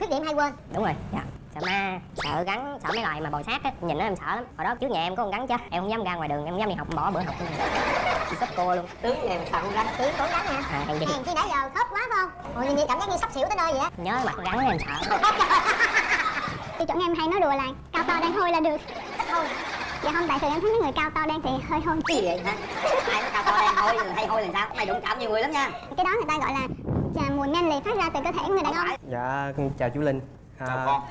khuyết điểm hay quên? Đúng rồi dạ. Sợ ma sợ rắn sợ mấy loài mà bò sát á. Nhìn nó em sợ lắm. Hồi đó trước nhà em có con rắn chết em không dám ra ngoài đường em không dám đi học bỏ bữa học. Sắp cô luôn. Tướng nhà em sợ con rắn chị cũng rắn hả? À hèn gì? hèn chi nãy giờ khớp quá phải không? Ôi nhìn cảm giác như sắp xỉu tới nơi vậy á. Nhớ mặt rắn em sợ. Tiêu chuẩn em hay nói đùa là cao to đen hôi là được. Thôi dạ không tại thường em thấy mấy người cao to đen thì hơi hôi. Cái gì vậy hả? Ai nó cao to đen hôi hay hôi làm sao? Mày đụng chạm nhiều người lắm nha. Cái đó người ta gọi là chà, mùi men lì phát ra từ cơ thể người đàn ông. Dạ, con chào chú Linh. À, chào con.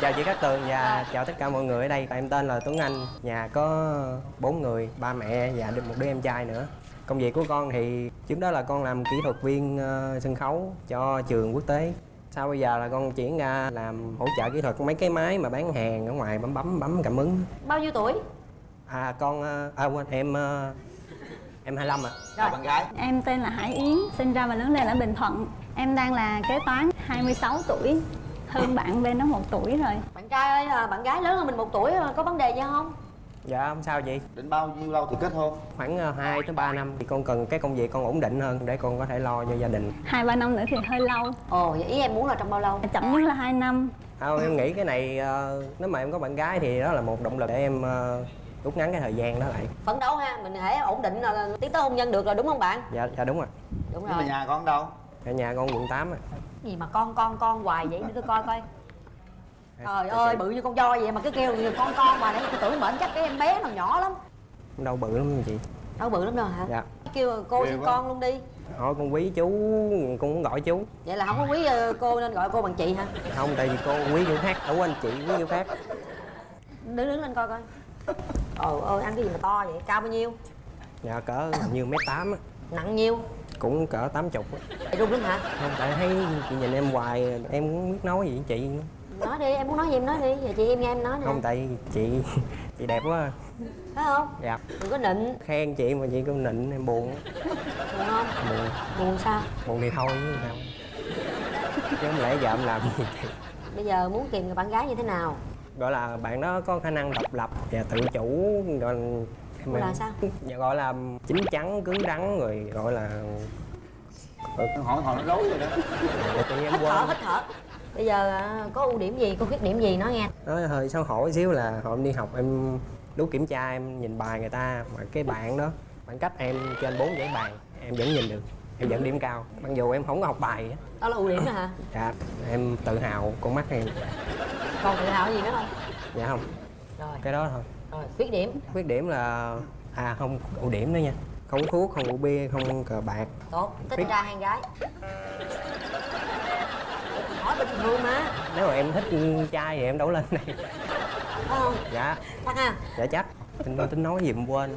Chào chị Cát Tường và chào tất cả mọi người ở đây. Em tên là Tuấn Anh. Nhà có bốn người, ba mẹ và một đứa em trai nữa. Công việc của con thì trước đó là con làm kỹ thuật viên ờ, sân khấu cho trường quốc tế. Sau bây giờ là con chuyển ra làm hỗ trợ kỹ thuật mấy cái máy mà bán hàng ở ngoài bấm bấm bấm cảm ứng. Bao nhiêu tuổi? À con, ờ, à quên em ờ, em 25 ạ chào bạn gái. Em tên là Hải Yến, sinh ra và lớn lên ở Bình Thuận. Em đang là kế toán, 26 tuổi, hơn bạn bên đó một tuổi rồi. bạn trai ơi à, bạn gái lớn hơn mình một tuổi à, có vấn đề gì không? Dạ không sao chị. Định bao nhiêu lâu thì kết hôn? Khoảng 2 tới 3 năm. Thì con cần cái công việc con ổn định hơn để con có thể lo cho gia đình. Hai ba năm nữa thì hơi lâu, ồ vậy ý em muốn là trong bao lâu? Chậm nhất là 2 năm. Không, em nghĩ cái này nếu mà em có bạn gái thì đó là một động lực để em rút ngắn cái thời gian đó lại. phấn đấu ha mình hãy ổn định là tiến tới hôn nhân được rồi đúng không bạn Dạ, dạ đúng rồi. đúng nhưng mà rồi nhà con đâu Ở nhà con quận 8 á. gì mà con con con hoài vậy để tôi coi coi trời ơi bự như con voi vậy mà cứ kêu con con mà để tôi tưởng bệnh chắc cái em bé nào nhỏ lắm Đâu bự lắm chị. đâu bự lắm đâu hả Dạ. kêu cô quá. con luôn đi Thôi con quý chú, con muốn gọi chú. vậy là không có quý ờ, cô nên gọi cô bằng chị hả Không, tại vì cô quý kiểu khác. Ở anh chị quý kiểu khác. đứng đứng lên coi coi trời ơi ăn cái gì mà to vậy cao bao nhiêu Dạ cỡ như mét tám á. nặng nhiêu Cũng cỡ 80 á. chị run lắm hả Không, tại thấy chị nhìn em hoài, em cũng biết nói gì với chị nữa. nói đi em muốn nói gì em nói đi giờ chị em nghe em nói nè Không, tại chị chị đẹp quá. phải không Dạ. đừng có nịnh Khen chị mà chị cũng nịnh em buồn. buồn không Buồn. buồn sao buồn thì thôi chứ sao chứ không lẽ giờ em làm gì bây giờ muốn tìm người bạn gái như thế nào gọi là bạn đó có khả năng độc lập và tự chủ gọi là là sao? dạ, gọi là chín chắn cứng rắn rồi gọi là hỏi hỏi nó rối rồi đó. Dạ, hít thở quên. hít thở. Bây giờ à, có ưu điểm gì? Có khuyết điểm gì? Nói nghe. Nói hơi xấu hổ xíu là em đi học em lúc kiểm tra em nhìn bài người ta mà cái bạn đó bạn cách em trên bốn dãy bàn em vẫn nhìn được em vẫn điểm cao. Mặc dù em không có học bài đó là ưu điểm đó hả? Dạ em tự hào con mắt em còn tự hào gì nữa không dạ không. Rồi. Cái đó thôi. Rồi khuyết điểm. Khuyết điểm là à không ưu điểm nữa nha. Không thuốc không rượu bia không cờ bạc. Tốt. Thích Khuyết- trai hay gái. Hỏi bình thường mà nếu mà em thích trai thì em đâu lên phải không? Dạ. Chắc ha. Dạ chắc. Tính tính nói gì em quên.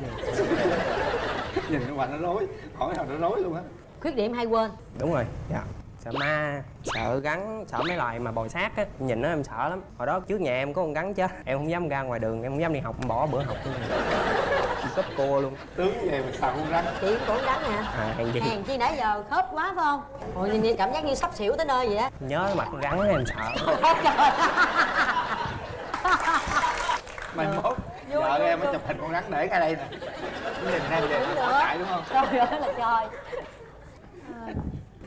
Nhìn cái hoài nó rối. Hỏi nào nó rối luôn á. Khuyết điểm hay quên? Đúng rồi. Dạ sợ ma sợ rắn sợ mấy loài mà bò sát á. Nhìn nó em sợ lắm. Hồi đó trước nhà em có con rắn chết em không dám ra ngoài đường em không dám đi học em bỏ bữa học luôn. Cấp cô luôn. Tướng về mà sợ con rắn chị cũng rắn nè à hèn gì? Hèn chi nãy giờ khớp quá phải không? Ôi nhìn, nhìn cảm giác như sắp xỉu tới nơi vậy á. Nhớ mặt rắn em sợ. Mai mốt vợ em mới chụp hình con rắn để ngay đây nè. Nhìn em về chạy đúng không? Trời ơi là trời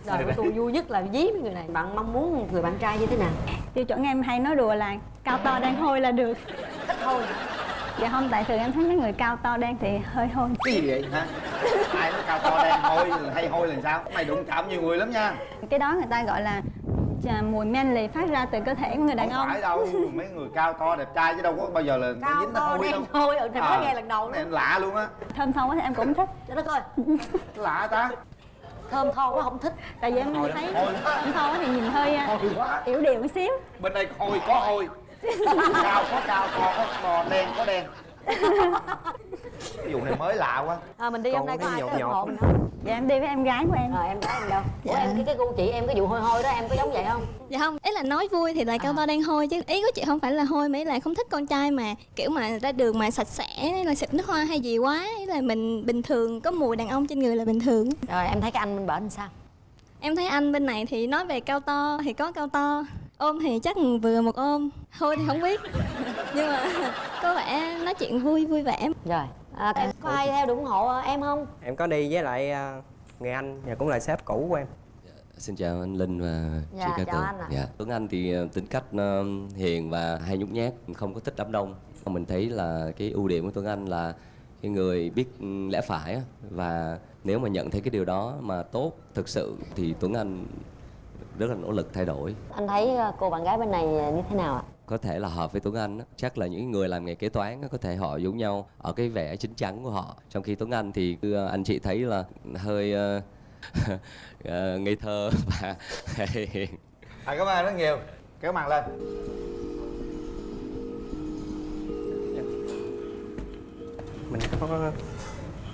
đời của tôi vui nhất là dí với người này. Bạn mong muốn người bạn trai như thế nào? Tiêu chuẩn em hay nói đùa là cao to đen hôi là được. ít thôi Dạ không, tại thường em thấy mấy người cao to đen thì hơi hôi. cái gì vậy hả? Ai nói cao to đen hôi hay hôi là sao? Mày đụng chạm nhiều người lắm nha. Cái đó người ta gọi là chà, mùi men lì phát ra từ cơ thể của người đàn không ông. phải đâu mấy người cao to đẹp trai chứ đâu có bao giờ là cao dính nó to hôi đen đâu. hôi ừ thì mới À, nghe lần đầu này luôn lạ luôn á. Thơm quá thì em cũng thích. trời đất ơi lạ ta thơm tho quá không thích. Tại vì em Hôi thấy thơm quá thì nhìn hơi à, yểu điệu một xíu. bên đây hôi có hôi. Cao có cao to có to đen có đen cái vụ này mới lạ quá. À, mình đi Còn hôm nay có ai tới ủng hộ mình không? Dạ em đi với em gái của em. rồi em gái em đâu? Ủa em cái cái gu chị em cái vụ hôi hôi đó em có giống vậy không? Dạ không, ý là nói vui thì là cao to đen hôi chứ. Ý của chị không phải là hôi mà ý là không thích con trai mà kiểu mà ra đường mà sạch sẽ hay là xịt nước hoa hay gì quá ý là mình bình thường có mùi đàn ông trên người là bình thường. Rồi em thấy cái anh bên bển sao? Em thấy anh bên này thì nói về cao to thì có cao to ôm thì chắc vừa một ôm hôi thì không biết. Nhưng mà có vẻ nói chuyện vui vui vẻ. Rồi à, em có ai theo được ủng hộ em không em có đi với lại ờ, người anh và cũng là sếp cũ của em Xin chào anh Linh và Dạ, chị Cát chào Tường. anh ạ. Dạ. Tuấn Anh thì ờ, tính cách hiền và hay nhút nhát, không có thích đám đông. Mình thấy là cái ưu điểm của Tuấn Anh là cái người biết ừ, lẽ phải và nếu mà nhận thấy cái điều đó mà tốt thực sự thì Tuấn Anh rất là nỗ lực thay đổi. anh thấy cô bạn gái bên này như thế nào ạ Có thể là hợp với Tuấn Anh á. chắc là những người làm nghề kế toán á, có thể họ giống nhau ở cái vẻ chín chắn của họ. Trong khi Tuấn Anh thì anh chị thấy là hơi ờ, ngây thơ và hiền. à, cảm ơn rất nhiều kéo màn lên mình có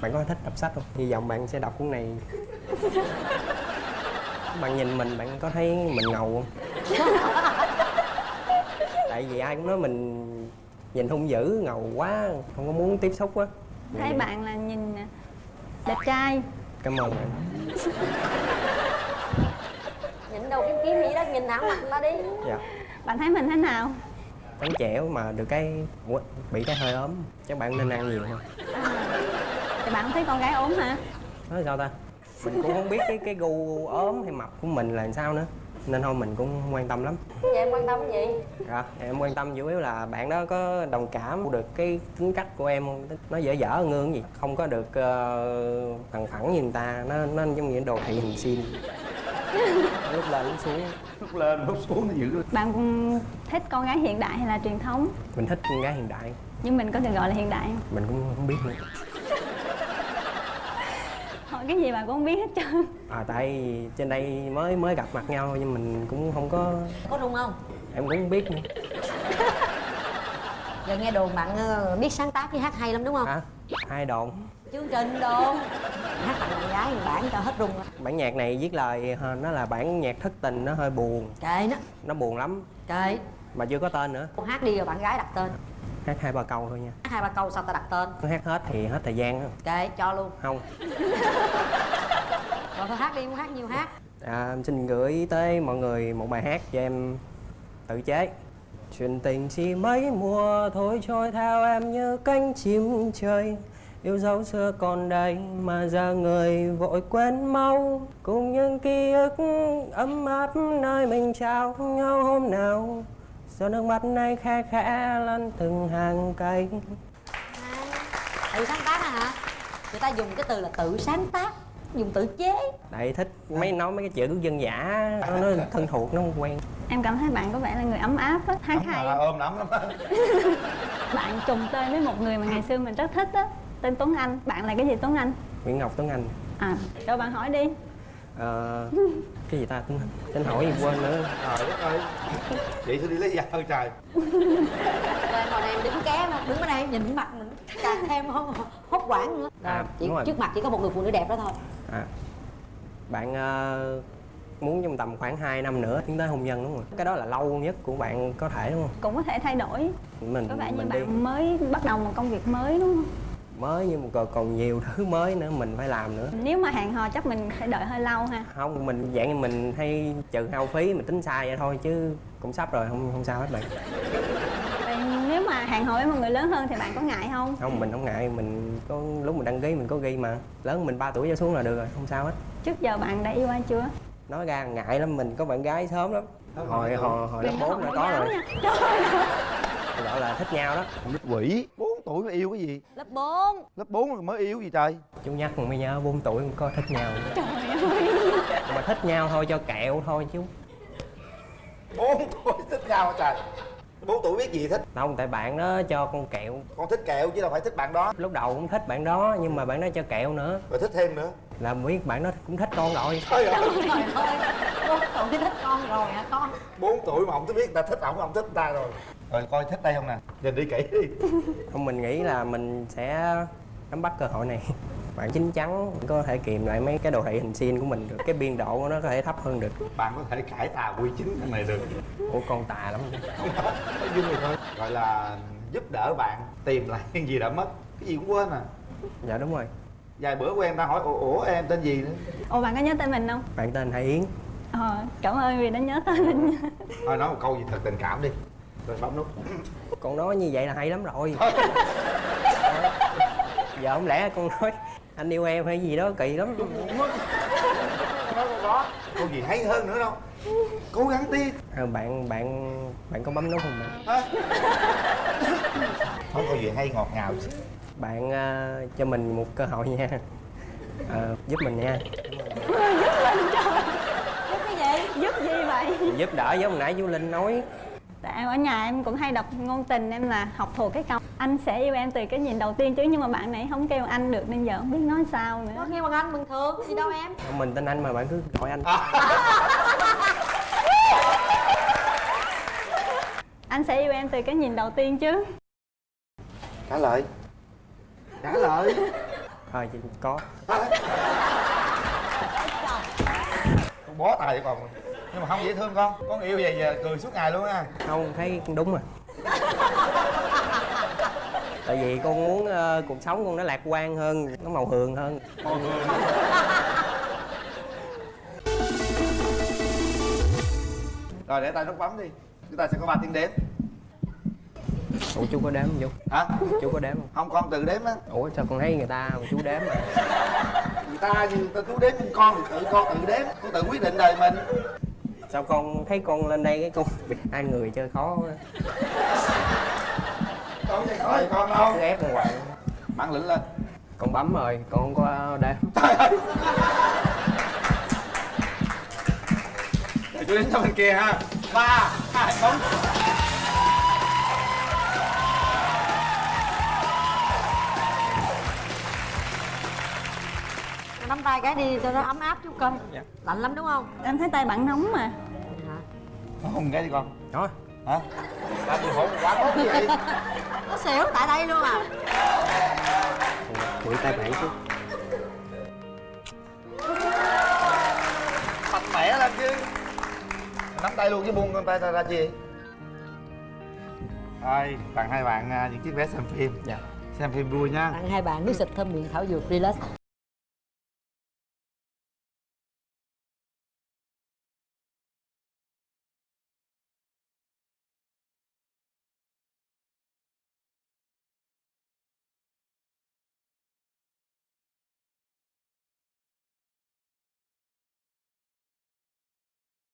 bạn có thích đọc sách không hy vọng bạn sẽ đọc cuốn này bạn nhìn mình bạn có thấy mình ngầu không tại vì ai cũng nói mình nhìn hung dữ ngầu quá không có muốn tiếp xúc á. Thấy bạn là nhìn đẹp trai. Cảm ơn bạn. Nhìn đâu kiếm kiếm gì đó nhìn thẳng mặt ta đi. Dạ. Bạn thấy mình thế nào? Trắng trẻo mà được cái Ủa, bị cái hơi ốm. Chắc bạn nên ăn nhiều hơn. Thì bạn thấy con gái ốm hả? Nói sao ta? Mình cũng không biết cái cái gu ốm hay mập của mình là sao nữa nên thôi mình cũng không quan tâm lắm. Vậy em quan tâm cái gì? Dạ, em quan tâm chủ yếu là bạn đó có đồng cảm được cái tính cách của em không? Nó dở dở ngương gì, không có được uh, thẳng thẳng như người ta, nó nó giống như đồ thị hình xin. lúc lên lúc xuống, lúc lên lúc xuống nó dữ luôn. Bạn thích con gái hiện đại hay là truyền thống? Mình thích con gái hiện đại, nhưng mình có được gọi là hiện đại không? Mình cũng không biết nữa. Hỏi cái gì bạn cũng không biết hết trơn. À tại trên đây mới mới gặp mặt nhau nhưng mình cũng không có, có rung không? Em cũng không biết nữa. giờ nghe đồn bạn ờ, biết sáng tác với hát hay lắm đúng không? Hả? Ai đồn? chương trình đồn. Hát tặng bạn gái bản cho hết rung Bản nhạc này viết lời ờ, nó là bản nhạc thất tình nó hơi buồn, kệ nó. Nó buồn lắm. Kệ. Mà chưa có tên nữa. Cô hát đi rồi bạn gái đặt tên Hát hai ba câu thôi nha. hát hai ba câu sao ta đặt tên? Hát hết thì hết thời gian á. kệ cho luôn. Không. Rồi thôi hát đi muốn hát nhiều hát. À, em xin gửi tới mọi người một bài hát cho em tự chế. Chuyện tình chỉ mấy mùa thôi trôi theo em như cánh chim trời. Yêu dấu xưa còn đây mà giờ người vội quên mau. Cùng những ký ức ấm áp nơi mình trao nhau hôm nào giọt nước mắt này khe khẽ lăn từng hàng cây tự sáng tác hả? Người ta dùng cái từ là tự sáng tác dùng tự chế. Tại thích mấy nói mấy cái chữ dân dã nó, nó thân thuộc nó không quen. Em cảm thấy bạn có vẻ là người ấm áp á hát hay à, ôm lắm á. Bạn trùng tên với một người mà ngày xưa mình rất thích á tên Tuấn Anh. Bạn là cái gì Tuấn Anh? Nguyễn Ngọc Tuấn Anh. À rồi bạn hỏi đi Ờ, cái gì ta? Anh Tên hỏi gì quên nữa. Trời đất ơi. Vậy tôi đi lấy dao trời? Rồi hồi này em đứng ké mà đứng bên đây nhìn mặt mình càng thêm hốt, hốt quảng nữa. À, chỉ, trước mặt chỉ có một người phụ nữ đẹp đó thôi. À, bạn ờ, muốn trong tầm khoảng 2 năm nữa tiến tới hôn nhân đúng không? Cái đó là lâu nhất của bạn có thể đúng không? Cũng có thể thay đổi. Mình có vẻ như mình đi. bạn mới bắt đầu một công việc mới đúng không mới nhưng mà còn, còn nhiều thứ mới nữa mình phải làm nữa. Nếu mà hẹn hò chắc mình phải đợi hơi lâu ha. Không mình dạng như mình hay trừ hao phí mình tính sai vậy thôi chứ cũng sắp rồi không không sao hết bạn. Nếu mà hẹn hò với một người lớn hơn thì bạn có ngại không? Không mình không ngại mình có lúc mình đăng ký mình có ghi mà. Lớn mình 3 tuổi trở xuống là được rồi không sao hết. Trước giờ bạn đã yêu ai chưa? Nói ra ngại lắm mình có bạn gái sớm lắm. Hồi hồi hồi lớp Đừng có 4 đã hỏi có rồi. nha. Trời ơi. Gọi là thích nhau đó. Con nít quỷ. 4 tuổi mà yêu cái gì? Lớp 4 lớp 4 mới yêu gì trời? Chú nhắc mới nhớ 4 tuổi có thích nhau. Trời ơi. Mà thích nhau thôi cho kẹo thôi chứ. 4 tuổi thích nhau trời 4 tuổi biết gì thích? Không tại bạn đó cho con kẹo. Con thích kẹo chứ đâu phải thích bạn đó. Lúc đầu cũng thích bạn đó nhưng mà bạn đó cho kẹo nữa. Rồi thích thêm nữa. Là biết bạn đó cũng thích con rồi. Trời ơi. Trời ơi bốn tuổi thích con rồi hả con? 4 tuổi mà không biết người ta thích ổng không thích người ta rồi. Rồi coi thích đây không nè. Nhìn đi kỹ đi. Không mình nghĩ là mình sẽ nắm bắt cơ hội này bạn chín chắn có thể kìm lại mấy cái đồ thị hình sin của mình được. Cái biên độ của nó có thể thấp hơn được. Bạn có thể cải tà quy chính thằng này được. Ủa con tà lắm. Nói dung rồi thôi. Gọi là giúp đỡ bạn tìm lại cái gì đã mất. Cái gì cũng quên à. Dạ đúng rồi. Vài bữa quen ta hỏi ủa, ủa em tên gì nữa? Ồ bạn có nhớ tên mình không? Bạn tên Hải Yến. Ờ cảm ơn vì đã nhớ tên mình. Thôi nói một câu gì thật tình cảm đi. Rồi bấm nút. Con nói như vậy là hay lắm rồi. Giờ không lẽ con nói anh yêu em hay gì đó kỳ lắm. Có gì hay hơn nữa đâu. Cố gắng đi. Ờ, bạn bạn bạn có bấm nút không bạn? Hả? không có gì hay ngọt ngào. Chứ. bạn ờ, cho mình một cơ hội nha. Ờ, giúp mình nha. Giúp cái gì? Giúp gì vậy? Giúp đỡ giống hồi nãy chú linh nói. Tại em ở nhà em cũng hay đọc ngôn tình em là học thuộc cái câu anh sẽ yêu em từ cái nhìn đầu tiên chứ nhưng mà bạn này không kêu anh được nên giờ không biết nói sao nữa. Có nghe bằng anh bình thường gì đâu em? Mình tên anh mà bạn cứ gọi anh. Anh sẽ yêu em từ cái nhìn đầu tiên chứ. Trả lời. Trả lời. Thôi chị có. Con bó tay con nhưng mà không dễ thương con. Con yêu về giờ cười suốt ngày luôn á. Không thấy đúng rồi tại vì con muốn ờ, cuộc sống con nó lạc quan hơn nó màu hường hơn. Rồi để tay nút bấm đi. Chúng ta sẽ có ba tiếng đếm. Ủa chú có đếm không chú? Hả? Chú có đếm không? Không con tự đếm á. Ủa sao con thấy người ta mà chú đếm mà? Người ta như người ta cứ đếm con thì tự con tự đếm con tự quyết định đời mình. Sao con thấy con lên đây cái con hai người chơi khó quá khỏi con đâu cứ ép con bản lĩnh lên. Con bấm rồi con không có đếm. Trời ơi. Để chú đến cho bên kia ha. Ba hai bấm. Nắm tay cái đi cho nó ấm áp chút coi. Dạ. lạnh lắm đúng không? Em thấy tay bạn nóng mà. Hôn cái đi con. Thôi hả? Làm gì hôn quá tốt vậy nó xỉu tại đây luôn à. Quỷ tay bạn chứ. Mạnh mẽ lên chứ. Nắm tay luôn chứ buông tay ra ra chi? Thôi tặng hai bạn à, những chiếc vé xem phim. Dạ. Xem phim vui nha. Tặng hai bạn nước xịt thơm miệng thảo dược relax